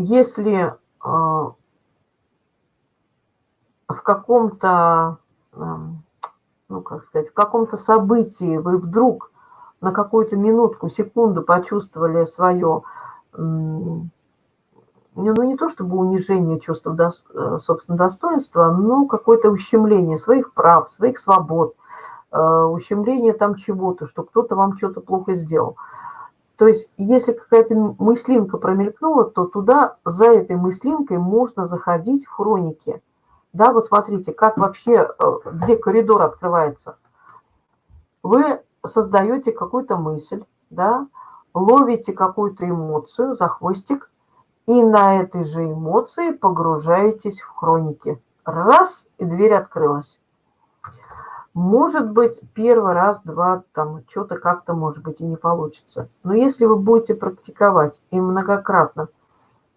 если а, в каком-то, ну, как сказать, в каком-то событии вы вдруг на какую-то минутку, секунду почувствовали свое, ну, не то чтобы унижение чувства, э, собственно, достоинства, но какое-то ущемление своих прав, своих свобод, э, ущемление там чего-то, что кто-то вам что-то плохо сделал. То есть, если какая-то мыслинка промелькнула, то туда, за этой мыслинкой можно заходить в хроники. Да, вот смотрите, как вообще, э, где коридор открывается. Вы создаете какую-то мысль, да, ловите какую-то эмоцию за хвостик и на этой же эмоции погружаетесь в хроники. Раз, и дверь открылась. Может быть, первый раз, два, там, что-то как-то, может быть, и не получится. Но если вы будете практиковать и многократно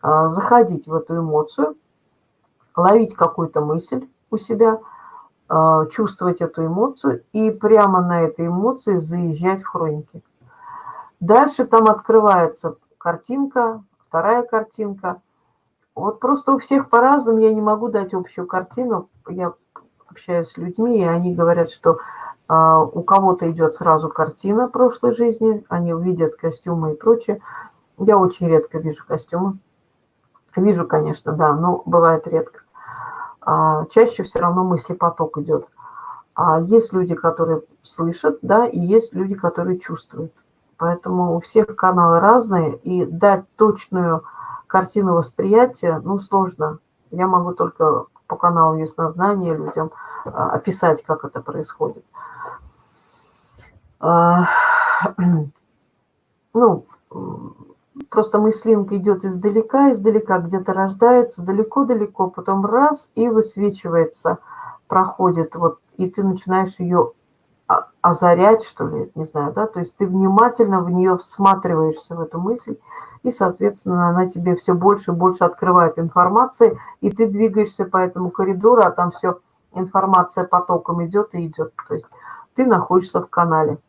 э, заходить в эту эмоцию, ловить какую-то мысль у себя, э, чувствовать эту эмоцию и прямо на этой эмоции заезжать в хроники. Дальше там открывается картинка, вторая картинка. Вот просто у всех по-разному, я не могу дать общую картину. Я общаюсь с людьми, и они говорят, что э, у кого-то идет сразу картина прошлой жизни, они увидят костюмы и прочее. Я очень редко вижу костюмы. Вижу, конечно, да, но бывает редко. А, чаще все равно мыслепоток идет. А есть люди, которые слышат, да, и есть люди, которые чувствуют. Поэтому у всех каналы разные, и дать точную картину восприятия, ну, сложно. Я могу только по каналу яснознания людям а, описать, как это происходит. А, ну, просто мыслинка идет издалека, издалека где-то рождается, далеко-далеко, потом раз и высвечивается, проходит, вот, и ты начинаешь ее озарять, что ли, не знаю, да, то есть ты внимательно в нее всматриваешься в эту мысль, и, соответственно, она тебе все больше и больше открывает информации, и ты двигаешься по этому коридору, а там все информация потоком идет и идет, то есть ты находишься в канале.